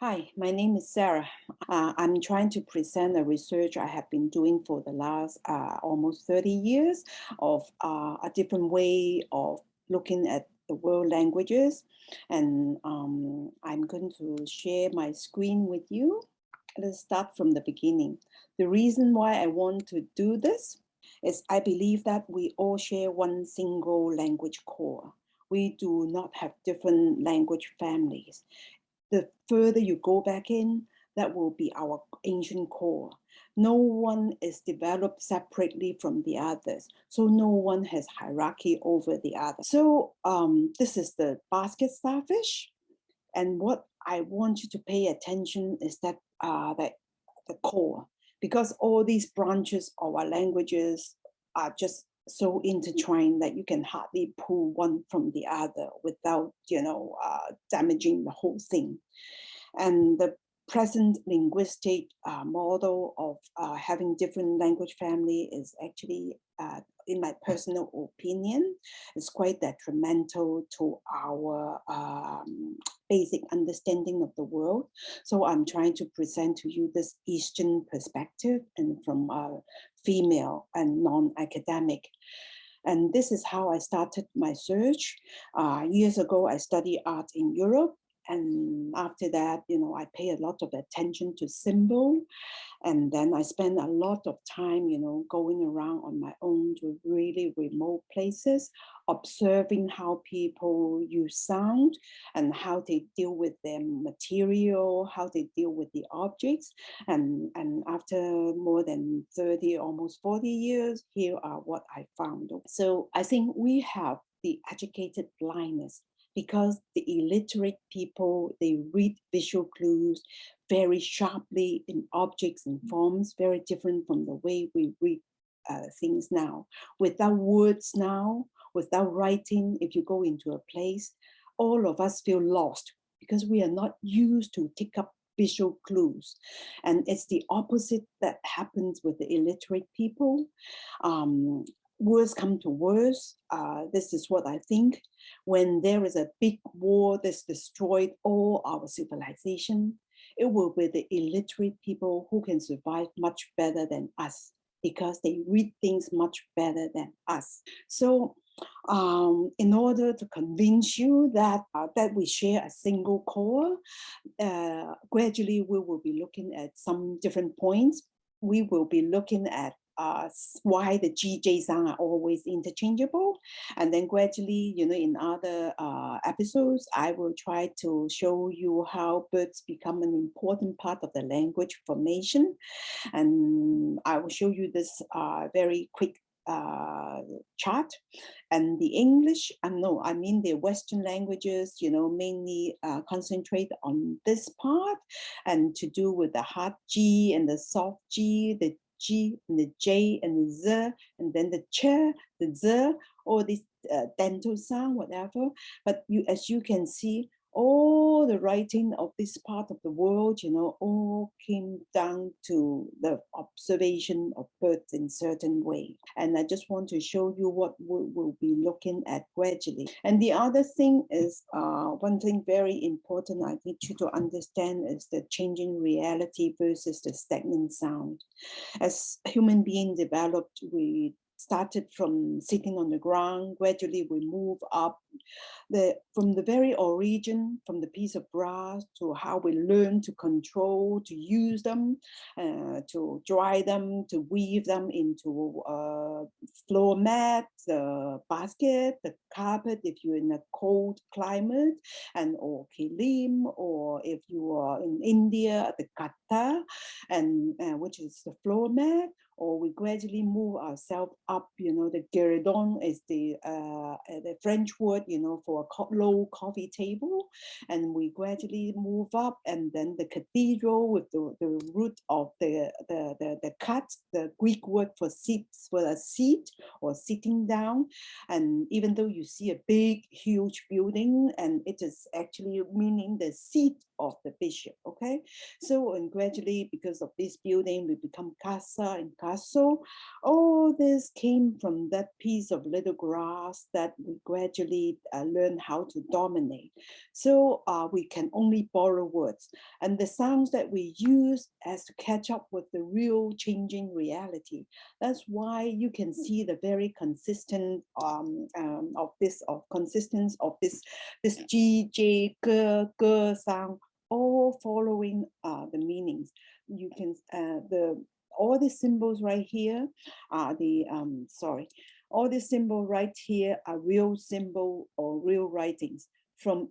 Hi, my name is Sarah. Uh, I'm trying to present a research I have been doing for the last uh, almost 30 years of uh, a different way of looking at the world languages. And um, I'm going to share my screen with you. Let's start from the beginning. The reason why I want to do this is I believe that we all share one single language core. We do not have different language families the further you go back in, that will be our ancient core. No one is developed separately from the others. So no one has hierarchy over the other. So um, this is the basket starfish. And what I want you to pay attention is that, uh, that the core, because all these branches of our languages are just so intertwined that you can hardly pull one from the other without, you know, uh, damaging the whole thing. And the present linguistic uh, model of uh, having different language family is actually, uh, in my personal opinion, is quite detrimental to our um, basic understanding of the world. So I'm trying to present to you this Eastern perspective and from a female and non-academic. And this is how I started my search. Uh, years ago, I studied art in Europe and after that, you know, I pay a lot of attention to symbol. And then I spend a lot of time, you know, going around on my own to really remote places, observing how people use sound and how they deal with their material, how they deal with the objects. And, and after more than 30, almost 40 years, here are what I found. So I think we have the educated blindness because the illiterate people, they read visual clues very sharply in objects and forms, very different from the way we read uh, things now. Without words now, without writing, if you go into a place, all of us feel lost because we are not used to take up visual clues. And it's the opposite that happens with the illiterate people. Um, words come to worse, Uh, this is what I think. When there is a big war that's destroyed all our civilization, it will be the illiterate people who can survive much better than us because they read things much better than us. So um, in order to convince you that, uh, that we share a single core, uh, gradually we will be looking at some different points. We will be looking at uh, why the GJ sound are always interchangeable. And then gradually, you know, in other uh, episodes, I will try to show you how birds become an important part of the language formation. And I will show you this uh, very quick uh, chart and the English, I um, know, I mean the Western languages, you know, mainly uh, concentrate on this part and to do with the hard G and the soft G, the G and the J and the Z, and then the ch, the Z, or this uh, dental sound, whatever. But you, as you can see, all the writing of this part of the world, you know, all came down to the observation of birds in certain way. And I just want to show you what we will be looking at gradually. And the other thing is, uh, one thing very important I need you to understand is the changing reality versus the stagnant sound. As human being developed, we started from sitting on the ground, gradually we move up the, from the very origin, from the piece of brass to how we learn to control, to use them, uh, to dry them, to weave them into uh, floor mat, the basket, the carpet if you're in a cold climate, and or kilim, or if you are in India, the kata, and uh, which is the floor mat, or we gradually move ourselves up, you know, the guéridon is the, uh, the French word, you know, for a low coffee table. And we gradually move up and then the cathedral with the, the root of the, the, the, the cut, the Greek word for seats, for a seat or sitting down. And even though you see a big, huge building and it is actually meaning the seat of the bishop, okay? So, and gradually, because of this building, we become casa and castle. All this came from that piece of little grass that we gradually uh, learn how to dominate. So uh, we can only borrow words. And the sounds that we use as to catch up with the real changing reality. That's why you can see the very consistent um, um, of this, of consistency of this, this G, J, G, G sound all following uh, the meanings. You can, uh, the all the symbols right here are the, um, sorry, all the symbol right here are real symbol or real writings from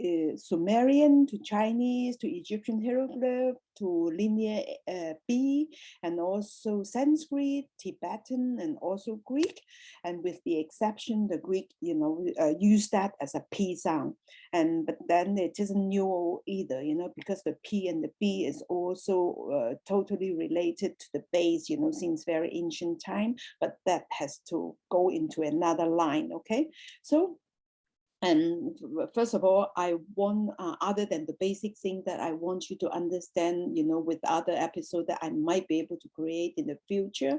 uh, Sumerian to Chinese to Egyptian hieroglyph to linear uh, B and also Sanskrit, Tibetan and also Greek. And with the exception the Greek you know uh, use that as a P sound. And but then it isn't new either you know because the P and the B is also uh, totally related to the base you know since very ancient time but that has to go into another line okay? So and first of all, I want, uh, other than the basic thing that I want you to understand, you know, with other episodes that I might be able to create in the future,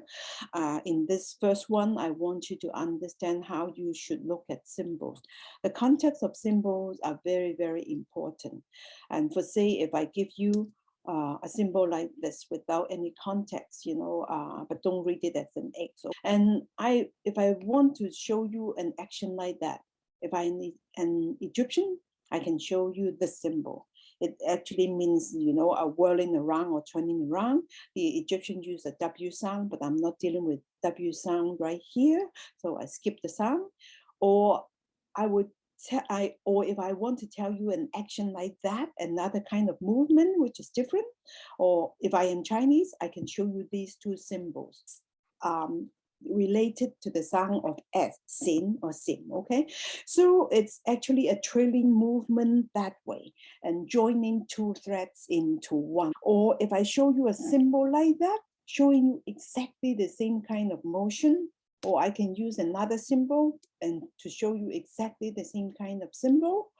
uh, in this first one, I want you to understand how you should look at symbols. The context of symbols are very, very important. And for say, if I give you uh, a symbol like this without any context, you know, uh, but don't read it as an X. And I, if I want to show you an action like that, if I need an Egyptian, I can show you the symbol. It actually means, you know, a whirling around or turning around. The Egyptian use a W sound, but I'm not dealing with W sound right here. So I skip the sound. Or I would I, or if I want to tell you an action like that, another kind of movement, which is different, or if I am Chinese, I can show you these two symbols. Um, related to the sound of S, sin or sim, okay? So it's actually a trailing movement that way and joining two threads into one. Or if I show you a symbol like that, showing you exactly the same kind of motion, or I can use another symbol and to show you exactly the same kind of symbol.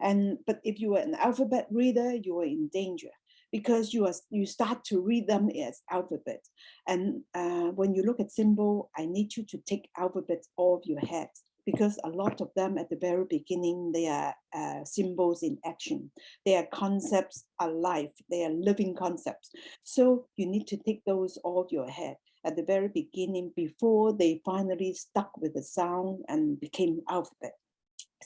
And but if you are an alphabet reader, you are in danger because you are you start to read them as alphabet. And uh, when you look at symbol, I need you to take alphabets off your head because a lot of them at the very beginning, they are uh, symbols in action. They are concepts alive. They are living concepts. So you need to take those off your head at the very beginning before they finally stuck with the sound and became alphabet.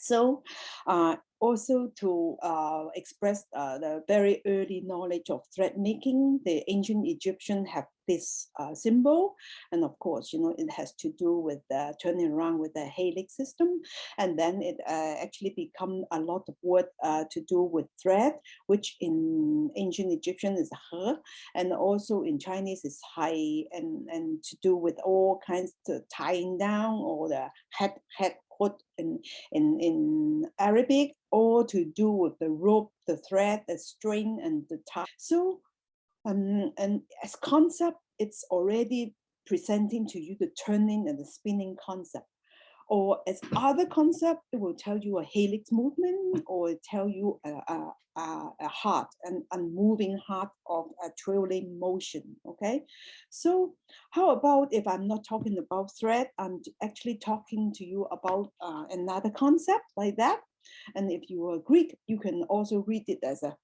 So uh, also to uh, express uh, the very early knowledge of thread making, the ancient Egyptian have this uh, symbol. And of course, you know, it has to do with turning around with the helix system. And then it uh, actually become a lot of word uh, to do with thread, which in ancient Egyptian is he, and also in Chinese is hai, and, and to do with all kinds of tying down or the head, head put in, in, in Arabic or to do with the rope, the thread, the string, and the tie. So, um, and as concept, it's already presenting to you the turning and the spinning concept or as other concept, it will tell you a helix movement or tell you a, a, a, heart, an unmoving heart of a trailing motion, okay? So how about if I'm not talking about thread, I'm actually talking to you about uh, another concept like that. And if you are Greek, you can also read it as a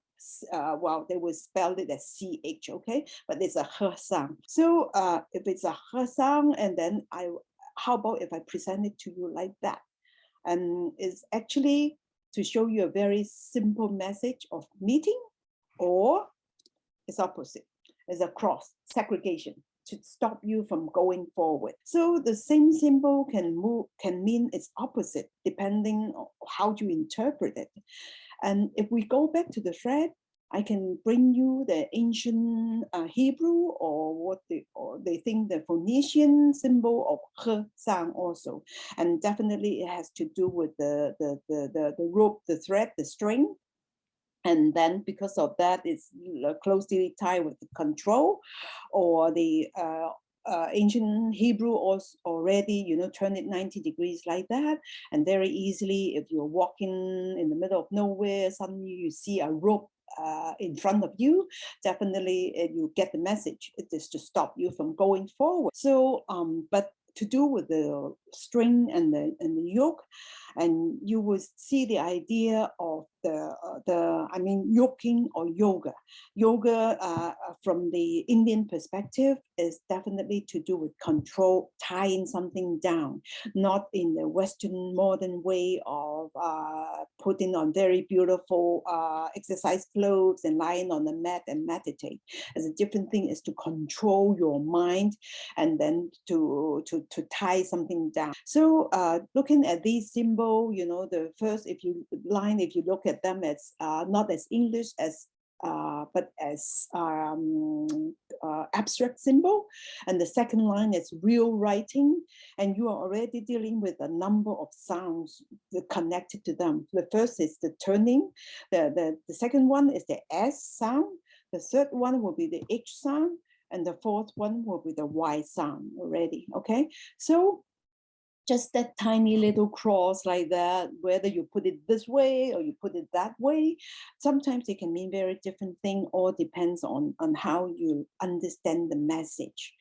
uh, well, they will spell it as CH, okay? But it's a her sound. So uh, if it's a her sound, and then I how about if I present it to you like that? And it's actually to show you a very simple message of meeting or it's opposite, it's a cross, segregation to stop you from going forward. So the same symbol can move, can mean its opposite depending on how you interpret it. And if we go back to the thread, I can bring you the ancient uh, Hebrew or what they, or they think the Phoenician symbol of he sound also. And definitely it has to do with the, the, the, the, the rope, the thread, the string. And then because of that, it's closely tied with the control or the uh, uh, ancient Hebrew also already, you know, turn it 90 degrees like that. And very easily, if you're walking in the middle of nowhere, suddenly you see a rope uh, in front of you, definitely you get the message. It is to stop you from going forward. So, um, but to do with the string and the and the yoke, and you will see the idea of the, uh, the I mean, yoking or yoga. Yoga uh, uh, from the Indian perspective is definitely to do with control, tying something down, not in the Western modern way of uh, putting on very beautiful uh, exercise clothes and lying on the mat and meditate. As a different thing is to control your mind and then to, to, to tie something down. So uh, looking at these symbol, you know, the first, if you line, if you look at them as uh, not as English as uh, but as um, uh, abstract symbol. And the second line is real writing. And you are already dealing with a number of sounds connected to them. The first is the turning. The, the, the second one is the S sound. The third one will be the H sound. And the fourth one will be the Y sound already, okay? So just that tiny little cross like that, whether you put it this way or you put it that way, sometimes it can mean very different thing, all depends on, on how you understand the message.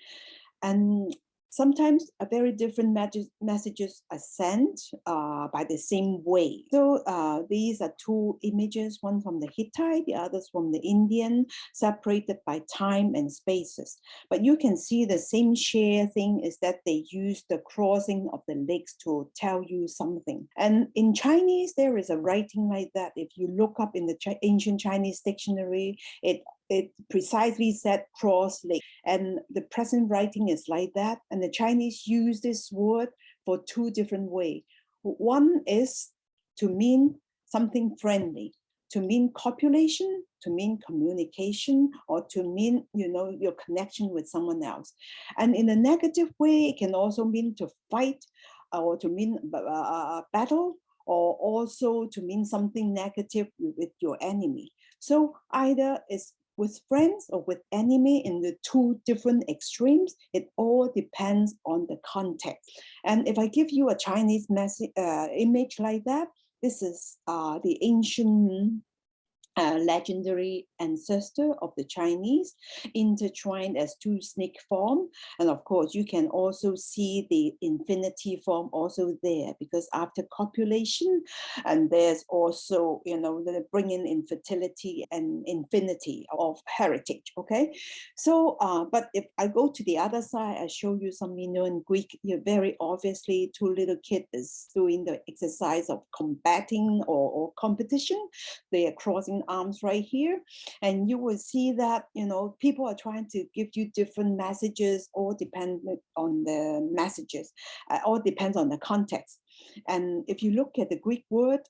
And sometimes a very different messages are sent uh, by the same way. So uh, these are two images, one from the Hittite, the others from the Indian, separated by time and spaces. But you can see the same share thing is that they use the crossing of the legs to tell you something. And in Chinese, there is a writing like that. If you look up in the Ch ancient Chinese dictionary, it it precisely said cross and the present writing is like that and the Chinese use this word for two different ways. One is to mean something friendly, to mean copulation, to mean communication, or to mean, you know, your connection with someone else. And in a negative way, it can also mean to fight or to mean uh, battle or also to mean something negative with your enemy. So either it's with friends or with enemy in the two different extremes, it all depends on the context. And if I give you a Chinese message, uh, image like that, this is uh, the ancient uh, legendary ancestor of the Chinese, intertwined as two snake form. And of course, you can also see the infinity form also there because after copulation, and there's also, you know, the bringing infertility and infinity of heritage, okay? So, uh, but if I go to the other side, I show you some Minoan Greek, you very obviously two little kids doing the exercise of combating or, or competition. They are crossing arms right here. And you will see that, you know, people are trying to give you different messages, all dependent on the messages, uh, all depends on the context. And if you look at the Greek word,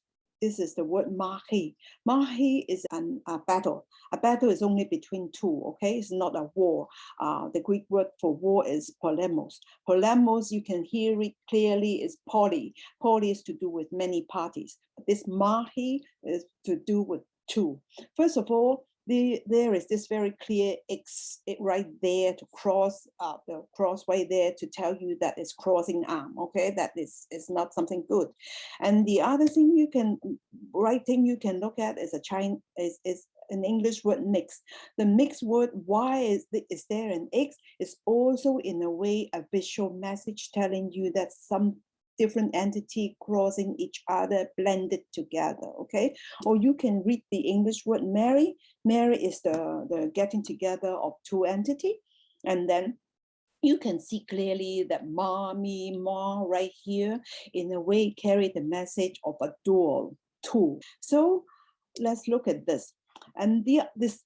this is the word mahi. Mahi is an, a battle. A battle is only between two, okay? It's not a war. Uh, the Greek word for war is polemos. Polemos, you can hear it clearly, is poly. Poly is to do with many parties. This mahi is to do with two. First of all, the, there is this very clear X right there to cross uh, the crossway there to tell you that it's crossing arm, okay? That is, is not something good. And the other thing you can, right thing you can look at is a Chinese, is, is an English word mix. The mixed word, why is, the, is there an X, is also in a way a visual message telling you that some different entity crossing each other blended together okay? Or you can read the english word marry. Marry is the the getting together of two entity. And then you can see clearly that mommy ma right here in a way carry the message of a dual two. So let's look at this. And the this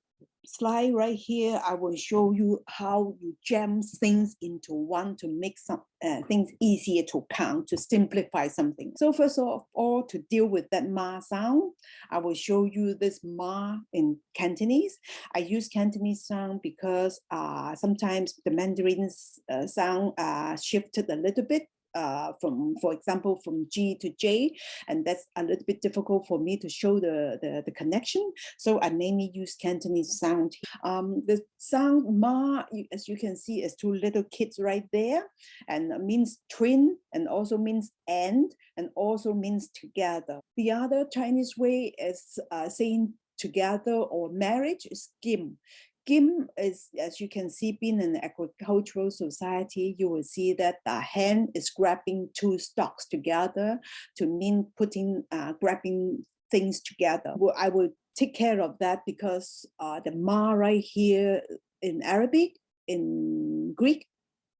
slide right here, I will show you how you jam things into one to make some uh, things easier to count, to simplify something. So first of all, to deal with that ma sound, I will show you this ma in Cantonese. I use Cantonese sound because uh, sometimes the Mandarin uh, sound uh, shifted a little bit uh, from, for example, from G to J, and that's a little bit difficult for me to show the, the, the connection. So I mainly use Cantonese sound. Um, the sound ma, as you can see, is two little kids right there, and means twin, and also means and, and also means together. The other Chinese way is uh, saying together or marriage is gim. Gim is, as you can see, being an agricultural society, you will see that the hand is grabbing two stalks together to mean putting, uh, grabbing things together. Well, I will take care of that because uh, the ma right here in Arabic, in Greek,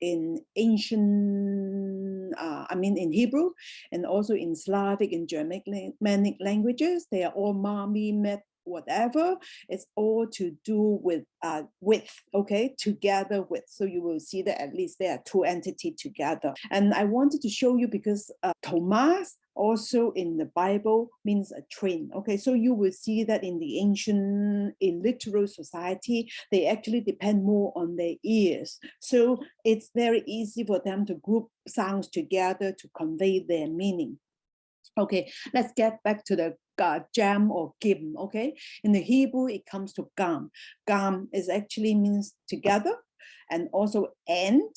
in ancient, uh, I mean in Hebrew, and also in Slavic and Germanic languages, they are all ma, mi, met, whatever. It's all to do with uh, with, okay, together with. So you will see that at least there are two entities together. And I wanted to show you because uh, Thomas also in the Bible means a twin. Okay, so you will see that in the ancient illiterate society, they actually depend more on their ears. So it's very easy for them to group sounds together to convey their meaning. Okay, let's get back to the uh, jam or gim, okay? In the Hebrew, it comes to gam. Gam is actually means together and also end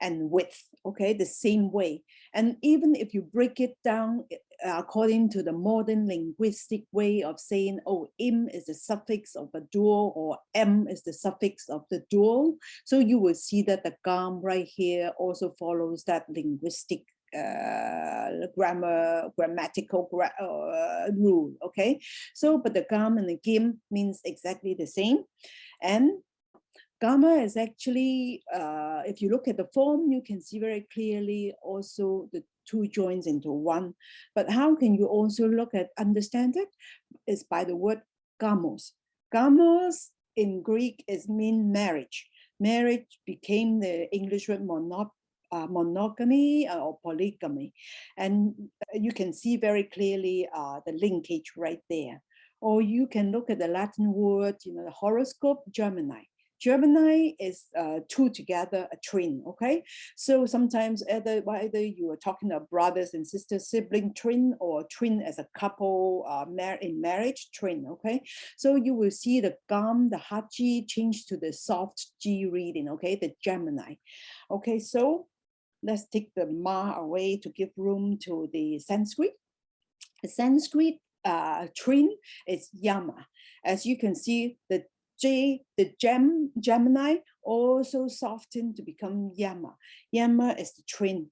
and with, okay, the same way. And even if you break it down eh, according to the modern linguistic way of saying, oh, im is the suffix of a dual or m is the suffix of the dual. So you will see that the gam right here also follows that linguistic uh, grammar, grammatical gra uh, rule, okay? So, but the gam and the gim means exactly the same. And Gamma is actually, uh, if you look at the form, you can see very clearly also the two joins into one. But how can you also look at understand it? Is by the word gamos. Gamos in Greek is mean marriage. Marriage became the English word mono, uh, monogamy uh, or polygamy. And you can see very clearly uh, the linkage right there. Or you can look at the Latin word, you know, the horoscope, Gemini. Gemini is uh, two together, a twin, okay? So sometimes either, either you are talking about brothers and sisters, sibling twin or twin as a couple uh, mar in marriage, twin, okay? So you will see the gum, the haji change to the soft G reading, okay? The Gemini. Okay, so let's take the ma away to give room to the Sanskrit. The Sanskrit uh, twin is Yama. As you can see, the J, the gem, Gemini also softened to become Yama. Yama is the twin.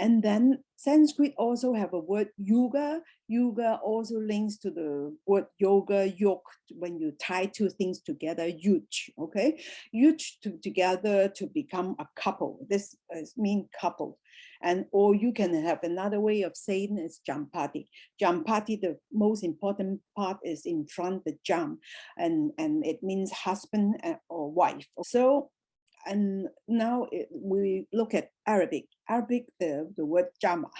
And then Sanskrit also have a word yuga. Yuga also links to the word yoga, yoke, when you tie two things together, yuj, okay? Yuj to, together to become a couple. This is mean couple. And or you can have another way of saying is jampati. Jampati, the most important part is in front, the jam, and, and it means husband uh, or wife. So and now it, we look at Arabic. Arabic, the, the word jama.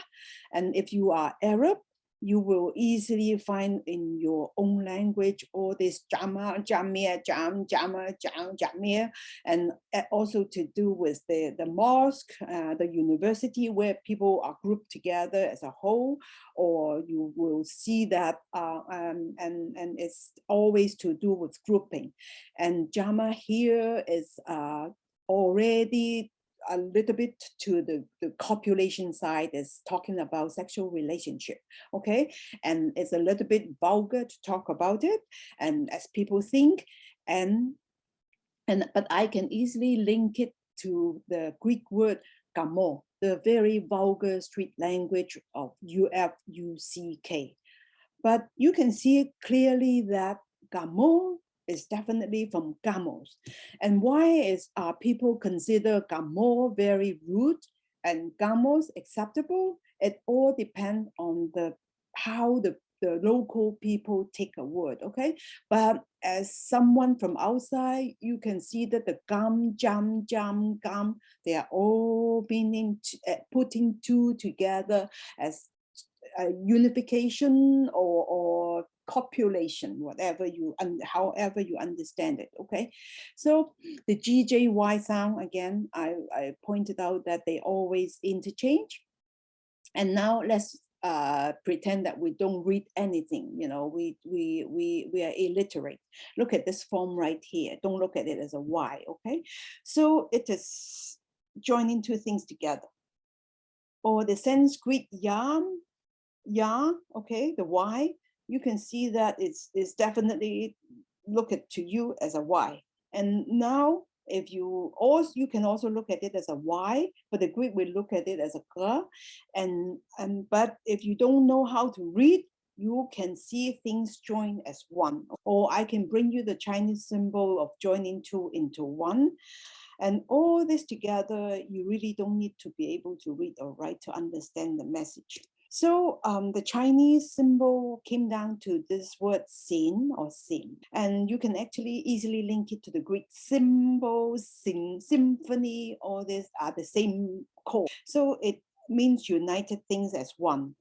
And if you are Arab, you will easily find in your own language all this jama, jamia, jam, jama, jam, jamia, and also to do with the, the mosque, uh, the university where people are grouped together as a whole, or you will see that, uh, um, and, and it's always to do with grouping. And jama here is uh, already a little bit to the, the copulation side is talking about sexual relationship, okay? And it's a little bit vulgar to talk about it, and as people think, and, and but I can easily link it to the Greek word gamo, the very vulgar street language of UFUCK. But you can see clearly that gamo is definitely from Gamos. And why is uh, people consider Gamo very rude and Gamos acceptable? It all depends on the how the the local people take a word, okay? But as someone from outside, you can see that the gum, jam, jam, gum, they are all being uh, putting two together as a unification or, or copulation, whatever you, and however you understand it, okay? So the GJY sound, again, I, I pointed out that they always interchange. And now let's uh, pretend that we don't read anything, you know, we, we, we, we are illiterate. Look at this form right here. Don't look at it as a Y, okay? So it is joining two things together. Or the Sanskrit yam, ya, okay, the Y, you can see that it's, it's definitely look at to you as a Y. And now if you also you can also look at it as a Y, but the Greek will look at it as a. And, and but if you don't know how to read, you can see things join as one. Or I can bring you the Chinese symbol of joining two into one. And all this together, you really don't need to be able to read or write to understand the message. So um, the Chinese symbol came down to this word sin or sin, and you can actually easily link it to the Greek symbol, sing, symphony, all these are the same core. So it means united things as one.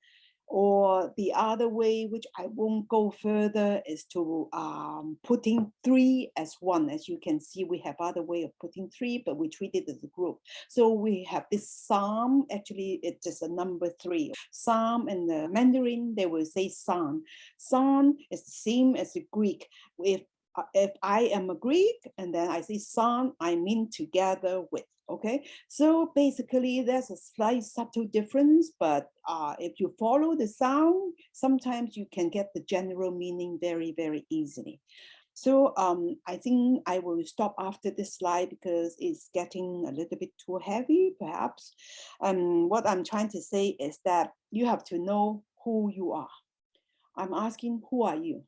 Or the other way, which I won't go further, is to um, putting three as one. As you can see, we have other way of putting three, but we treat it as a group. So we have this psalm, actually it's just a number three. Psalm in the Mandarin, they will say san. San is the same as the Greek. If, uh, if I am a Greek and then I say san, I mean together with okay so basically there's a slight subtle difference but uh, if you follow the sound sometimes you can get the general meaning very very easily so um, I think I will stop after this slide because it's getting a little bit too heavy, perhaps. Um, what I'm trying to say is that you have to know who you are. I'm asking, who are you?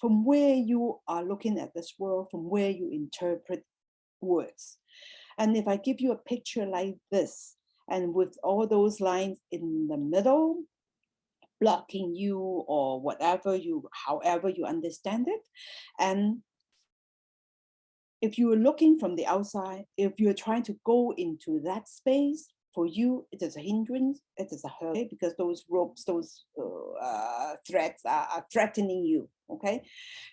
From where you are looking at this world, from where you interpret words. And if I give you a picture like this, and with all those lines in the middle, blocking you or whatever you, however you understand it. And if you're looking from the outside, if you're trying to go into that space, for you, it is a hindrance, it is a hurt because those ropes, those uh, threats are, are threatening you, okay?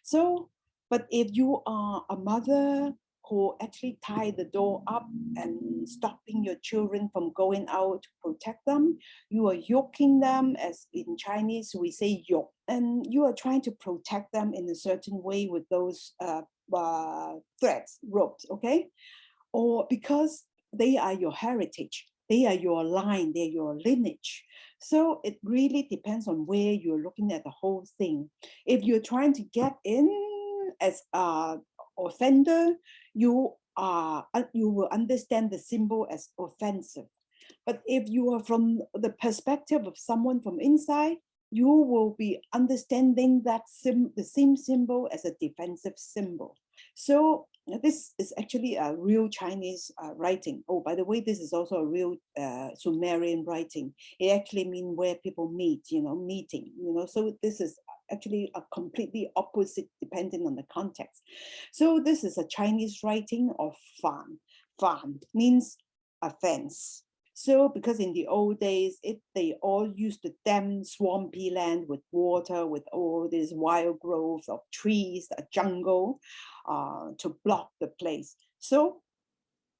So, but if you are a mother who actually tie the door up and stopping your children from going out to protect them. You are yoking them, as in Chinese we say yoke, and you are trying to protect them in a certain way with those uh, uh, threads, ropes, okay? Or because they are your heritage, they are your line, they're your lineage. So it really depends on where you're looking at the whole thing. If you're trying to get in as a offender, you are uh, you will understand the symbol as offensive. But if you are from the perspective of someone from inside, you will be understanding that sim the same symbol as a defensive symbol. So this is actually a real Chinese uh, writing. Oh, by the way, this is also a real uh, Sumerian writing. It actually means where people meet, you know, meeting, you know, so this is actually a completely opposite depending on the context. So this is a Chinese writing of fan. Fan means a fence. So because in the old days, it they all used to dam swampy land with water, with all these wild growth of trees, a jungle, uh, to block the place. So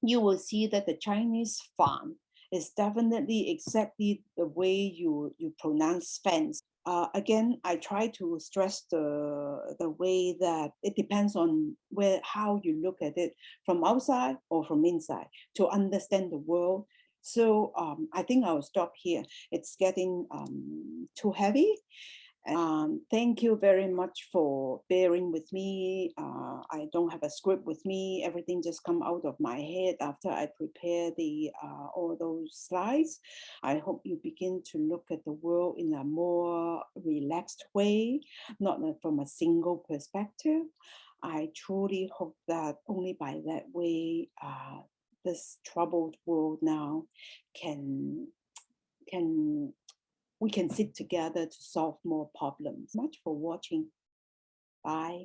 you will see that the Chinese fan is definitely exactly the way you, you pronounce fence uh, again, I try to stress the, the way that it depends on where how you look at it from outside or from inside to understand the world. So um, I think I'll stop here. It's getting um, too heavy. Um, thank you very much for bearing with me. Uh, I don't have a script with me. Everything just come out of my head after I prepare the uh, all those slides. I hope you begin to look at the world in a more relaxed way, not from a single perspective. I truly hope that only by that way, uh, this troubled world now can can we can sit together to solve more problems. Much for watching. Bye.